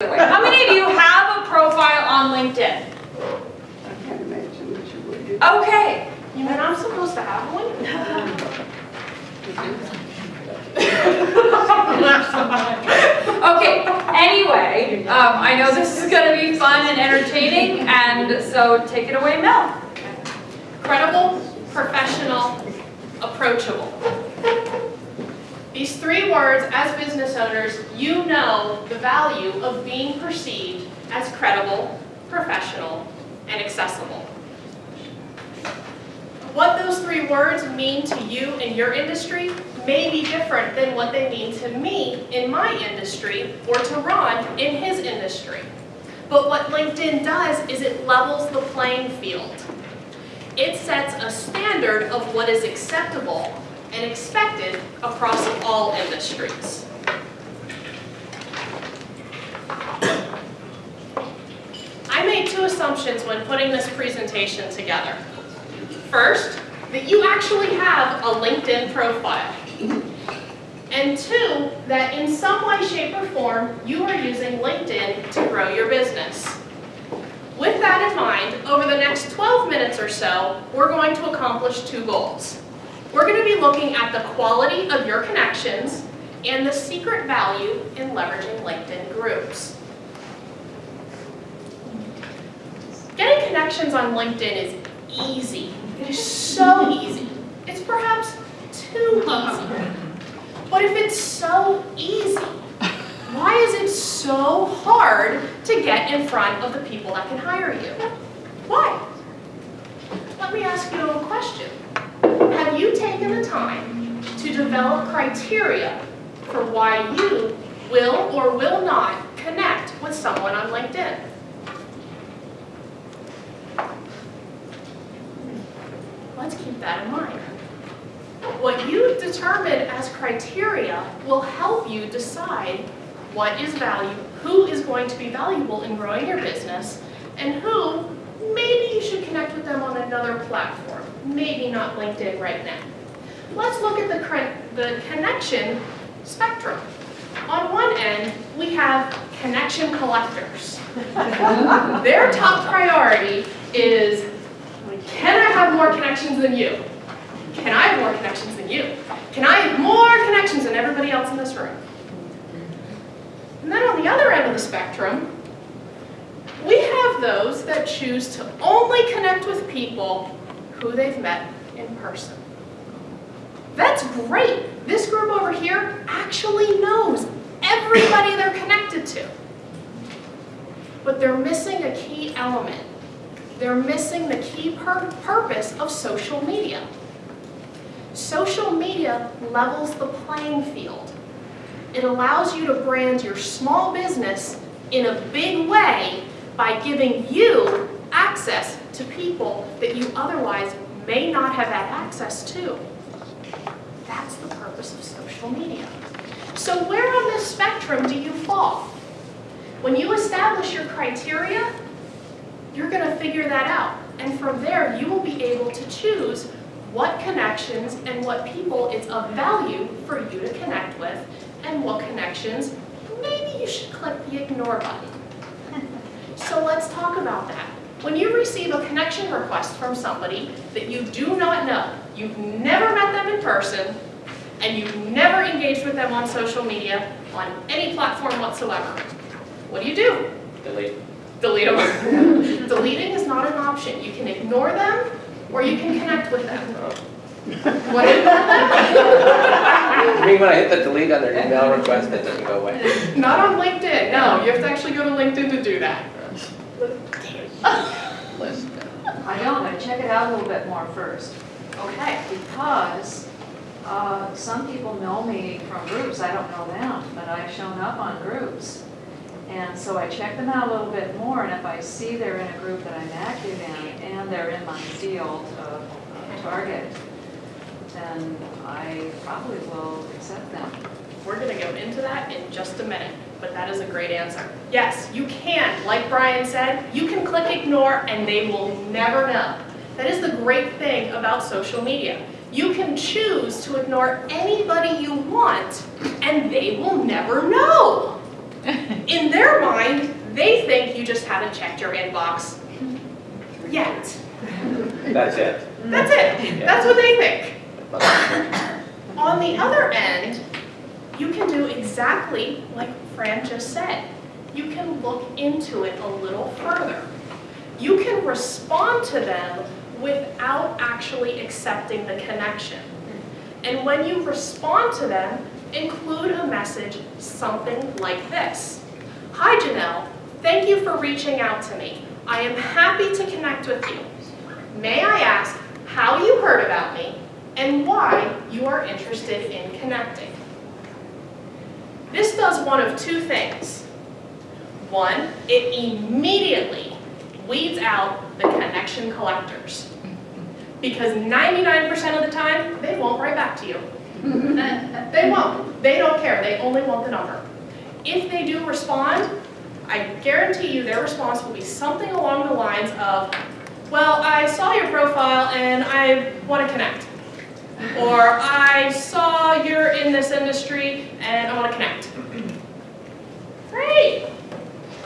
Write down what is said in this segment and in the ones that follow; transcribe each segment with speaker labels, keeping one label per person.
Speaker 1: How many of you have a profile on LinkedIn?
Speaker 2: I can't imagine that you would.
Speaker 1: Okay,
Speaker 3: You mean I'm supposed to have one?
Speaker 1: okay, anyway, um, I know this is gonna be fun and entertaining, and so take it away, Mel.
Speaker 3: Credible, professional, approachable. These three words, as business owners, you know the value of being perceived as credible, professional, and accessible. What those three words mean to you in your industry may be different than what they mean to me in my industry or to Ron in his industry. But what LinkedIn does is it levels the playing field. It sets a standard of what is acceptable and expected across all industries. I made two assumptions when putting this presentation together. First, that you actually have a LinkedIn profile. And two, that in some way, shape, or form, you are using LinkedIn to grow your business. With that in mind, over the next 12 minutes or so, we're going to accomplish two goals. We're going to be looking at the quality of your connections and the secret value in leveraging LinkedIn groups. Getting connections on LinkedIn is easy. It is so easy. It's perhaps too easy. But if it's so easy, why is it so hard to get in front of the people that can hire you? Why? Let me ask you a question. Have you taken the time to develop criteria for why you will or will not connect with someone on LinkedIn? Let's keep that in mind. What you determine as criteria will help you decide what is value, who is going to be valuable in growing your business, and who maybe you should connect with them on another platform, maybe not LinkedIn right now. Let's look at the, the connection spectrum. On one end, we have connection collectors. Their top priority is, can I have more connections than you? Can I have more connections than you? Can I have more connections than everybody else in this room? And then on the other end of the spectrum, we have those that choose to only connect with people who they've met in person. That's great. This group over here actually knows everybody they're connected to. But they're missing a key element. They're missing the key pur purpose of social media. Social media levels the playing field. It allows you to brand your small business in a big way by giving you access to people that you otherwise may not have had access to. That's the purpose of social media. So where on this spectrum do you fall? When you establish your criteria, you're going to figure that out. And from there, you will be able to choose what connections and what people it's of value for you to connect with, and what connections maybe you should click the ignore button. So let's talk about that. When you receive a connection request from somebody that you do not know, you've never met them in person, and you've never engaged with them on social media on any platform whatsoever, what do you do?
Speaker 4: Delete.
Speaker 3: Delete them. Deleting is not an option. You can ignore them, or you can connect with them. Oh. What do you
Speaker 4: I mean, when I hit the delete on their email request, it doesn't go away.
Speaker 3: Not on LinkedIn, no. You have to actually go to LinkedIn to do that.
Speaker 4: Oh.
Speaker 5: I don't, I check it out a little bit more first,
Speaker 3: Okay.
Speaker 5: because uh, some people know me from groups, I don't know them, but I've shown up on groups. And so I check them out a little bit more, and if I see they're in a group that I'm active in, and they're in my field of target, then I probably will accept them.
Speaker 3: We're going to go into that in just a minute, but that is a great answer. Yes, you can, like Brian said, you can click ignore and they will never know. That is the great thing about social media. You can choose to ignore anybody you want and they will never know. In their mind, they think you just haven't checked your inbox yet.
Speaker 4: That's it.
Speaker 3: That's it. That's what they think. On the other end, you can do exactly like Fran just said. You can look into it a little further. You can respond to them without actually accepting the connection. And when you respond to them, include a message, something like this. Hi Janelle, thank you for reaching out to me. I am happy to connect with you. May I ask how you heard about me and why you are interested in connecting? This does one of two things. One, it immediately weeds out the connection collectors. Because 99% of the time, they won't write back to you. Mm-hmm. They won't. They don't care. They only want the number. If they do respond, I guarantee you their response will be something along the lines of, well, I saw your profile and I want to connect. Or I saw you're in this industry and I want to connect. Great.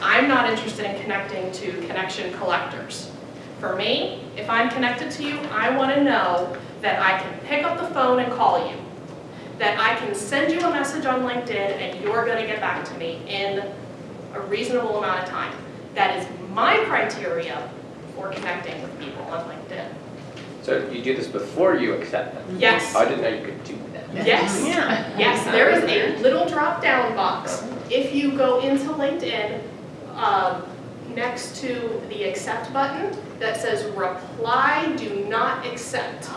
Speaker 3: I'm not interested in connecting to connection collectors. For me, if I'm connected to you, I want to know that I can pick up the phone and call you. That I can send you a message on LinkedIn and you're going to get back to me in a reasonable amount of time. That is my criteria for connecting with people on LinkedIn.
Speaker 4: So you do this before you accept them?
Speaker 3: Yes.
Speaker 4: I didn't know you could do that.
Speaker 3: Yes. Yes, there is a little drop-down box. If you go into LinkedIn, um, next to the accept button that says reply do not accept.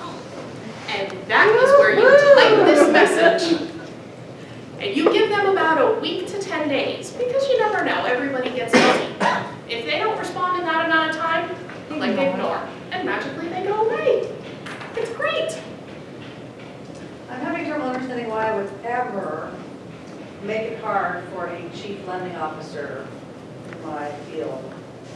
Speaker 3: And that is where you type this message. And you give them about a week to 10 days, because you never know, everybody gets busy. If they don't respond in that amount of time, click ignore, and magically they go away. It's great.
Speaker 6: I'm having trouble understanding why I would ever make it hard for a chief lending officer in my field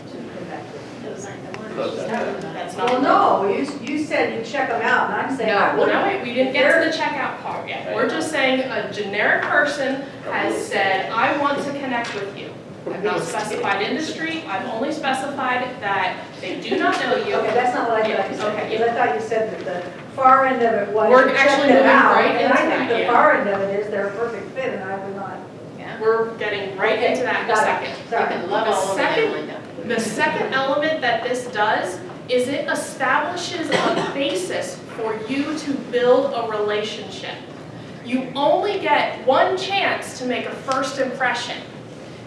Speaker 6: to connect with.
Speaker 3: Those aren't the
Speaker 4: Close that.
Speaker 3: That's not.
Speaker 6: Well, no, you, you said you check them out, and I'm saying I
Speaker 3: No, well, no, wait, we didn't get to the checkout part yet. We're just saying a generic person has said, I want to connect with you. I've not specified industry, I've only specified that they do not know you.
Speaker 6: Okay, that's not what I thought you said,
Speaker 3: okay,
Speaker 6: because I thought you said that the far end of it was
Speaker 3: We're
Speaker 6: to check
Speaker 3: actually
Speaker 6: them
Speaker 3: moving
Speaker 6: out.
Speaker 3: right
Speaker 6: And
Speaker 3: into
Speaker 6: I
Speaker 3: that,
Speaker 6: think the
Speaker 3: yeah.
Speaker 6: far end of it is they're a perfect fit, and I would not.
Speaker 3: We're getting right
Speaker 6: Okay,
Speaker 3: into that in a
Speaker 6: got it.
Speaker 3: second.
Speaker 6: Sorry.
Speaker 3: The second, the second element that this does is it establishes a basis for you to build a relationship. You only get one chance to make a first impression.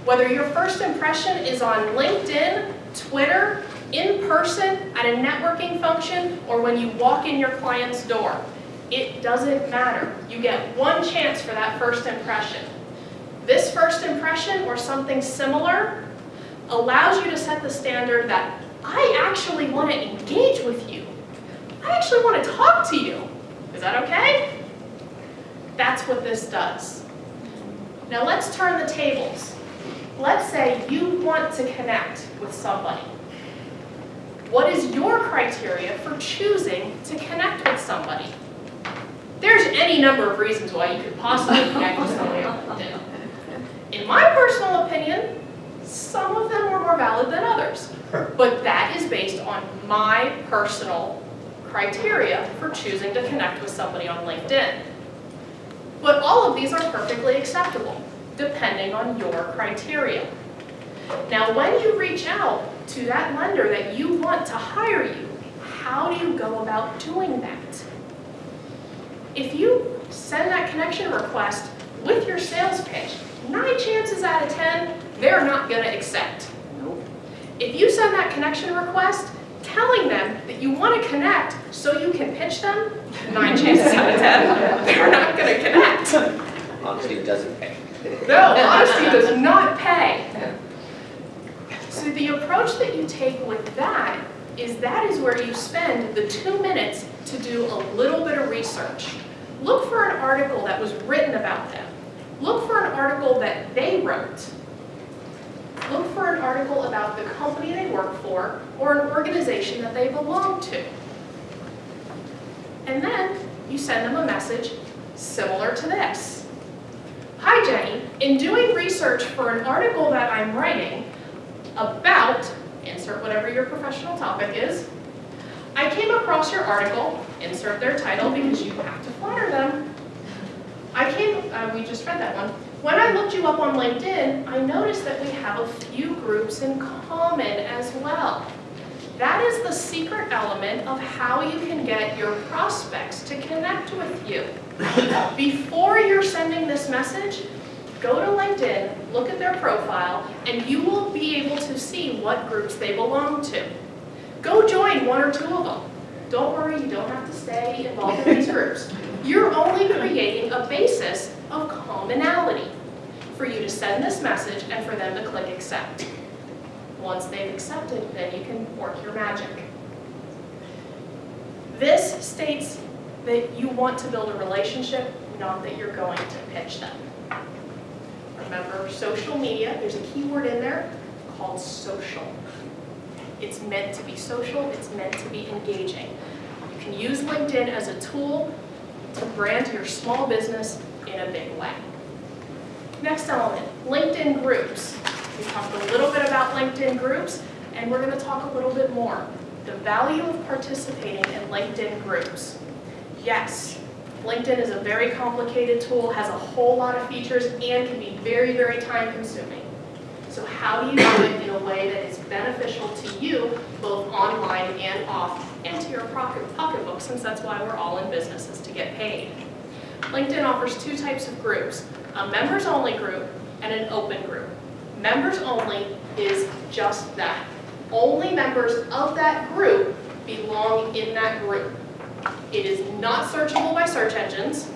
Speaker 3: Whether your first impression is on LinkedIn, Twitter, in person, at a networking function, or when you walk in your client's door. It doesn't matter. You get one chance for that first impression. This first impression or something similar allows you to set the standard that I actually want to engage with you. I actually want to talk to you. Is that okay? That's what this does. Now let's turn the tables. Let's say you want to connect with somebody. What is your criteria for choosing to connect with somebody? There's any number of reasons why you could possibly connect with somebody on LinkedIn. In my personal opinion, some of them are more valid than others. But that is based on my personal criteria for choosing to connect with somebody on LinkedIn. But all of these are perfectly acceptable, depending on your criteria. Now, when you reach out to that lender that you want to hire you, how do you go about doing that? If you send that connection request with your sales pitch, nine chances out of 10, they're not gonna accept. If you send that connection request telling them that you wanna connect so you can pitch them, nine chances out of 10, they're not gonna connect.
Speaker 4: Honesty doesn't pay.
Speaker 3: No, honesty does not pay. So the approach that you take with that is that is where you spend the two minutes to do a little bit of research. Look for an article that was written about them. Look for an article that they wrote. Look for an article about the company they work for or an organization that they belong to. And then you send them a message similar to this. Hi Jenny, In doing research for an article that I'm writing about, insert whatever your professional topic is, I came across your article, insert their title because you have to flatter them. I came, uh, we just read that one. When I looked you up on LinkedIn, I noticed that we have a few groups in common as well. That is the secret element of how you can get your prospects to connect with you. Before you're sending this message, go to LinkedIn, look at their profile, and you will be able to see what groups they belong to. Go join one or two of them. Don't worry, you don't have to stay involved in these groups. You're only creating a basis of commonality for you to send this message and for them to click accept. Once they've accepted, then you can work your magic. This states that you want to build a relationship, not that you're going to pitch them. Remember, social media, there's a keyword in there called social. It's meant to be social, it's meant to be engaging. You can use LinkedIn as a tool to brand your small business in a big way. Next element, LinkedIn groups. We talked a little bit about LinkedIn groups, and we're going to talk a little bit more. The value of participating in LinkedIn groups. Yes, LinkedIn is a very complicated tool, has a whole lot of features, and can be very, very time consuming. So how do you do it in a way that is beneficial to you, both online and off, and to your pocket pocketbook, since that's why we're all in businesses to get paid. LinkedIn offers two types of groups, a members only group and an open group. Members only is just that. Only members of that group belong in that group. It is not searchable by search engines,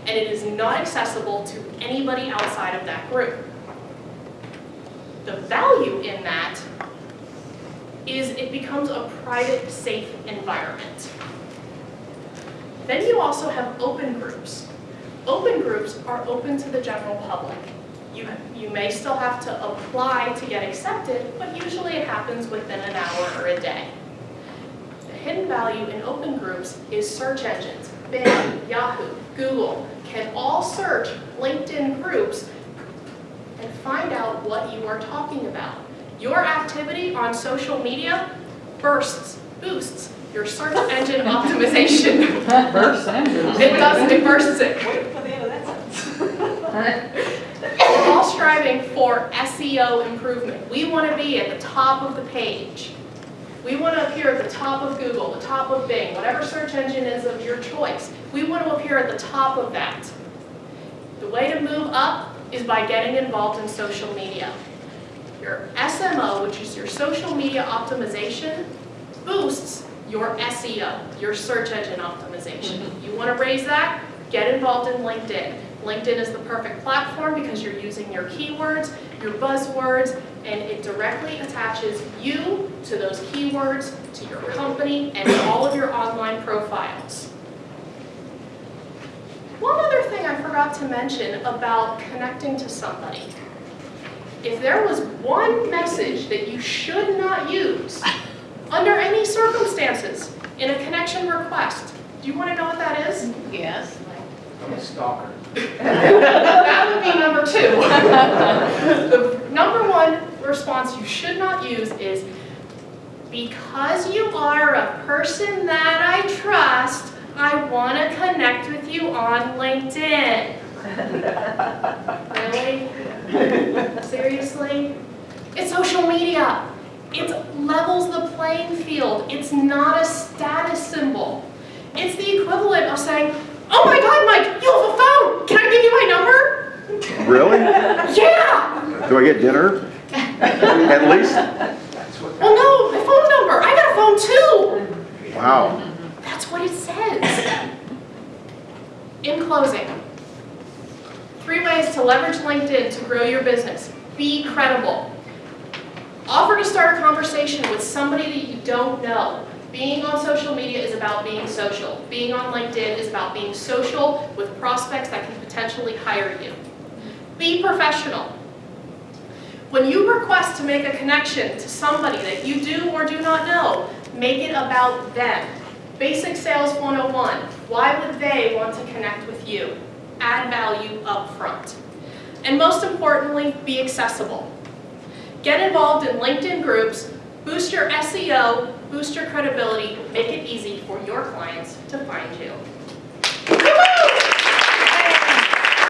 Speaker 3: and it is not accessible to anybody outside of that group. The value in that is it becomes a private, safe environment. Then you also have open groups. Open groups are open to the general public. You, you may still have to apply to get accepted, but usually it happens within an hour or a day. The hidden value in open groups is search engines. Bing, Yahoo, Google can all search LinkedIn groups and find out what you are talking about. Your activity on social media bursts, boosts your search engine optimization.
Speaker 5: Burst engines.
Speaker 3: It does, it bursts it.
Speaker 2: Wait for the end of that sentence.
Speaker 3: Striving for SEO improvement. We want to be at the top of the page. We want to appear at the top of Google, the top of Bing, whatever search engine is of your choice. We want to appear at the top of that. The way to move up is by getting involved in social media. Your SMO, which is your social media optimization, boosts your SEO, your search engine optimization. Mm-hmm. You want to raise that? Get involved in LinkedIn. LinkedIn is the perfect platform because you're using your keywords, your buzzwords, and it directly attaches you to those keywords, to your company, and all of your online profiles. One other thing I forgot to mention about connecting to somebody. If there was one message that you should not use under any circumstances in a connection request, do you want to know what that is?
Speaker 6: Yes.
Speaker 4: I'm a stalker.
Speaker 3: That would be number two. The number one response you should not use is, because you are a person that I trust, I want to connect with you on LinkedIn. Really? Seriously? It's social media. It levels the playing field. It's not a status symbol. It's the equivalent of saying, oh my God, Mike, you have a phone. Can I give you my number?
Speaker 7: Really?
Speaker 3: Yeah.
Speaker 7: Do I get dinner? At least?
Speaker 3: Well, no, my phone number. I got a phone too.
Speaker 7: Wow.
Speaker 3: That's what it says. In closing, three ways to leverage LinkedIn to grow your business. Be credible. Offer to start a conversation with somebody that you don't know. Being on social media is about being social. Being on LinkedIn is about being social with prospects that can potentially hire you. Be professional. When you request to make a connection to somebody that you do or do not know, make it about them. Basic Sales 101, why would they want to connect with you? Add value up front. And most importantly, be accessible. Get involved in LinkedIn groups, boost your SEO, boost your credibility, make it easy for your clients to find you.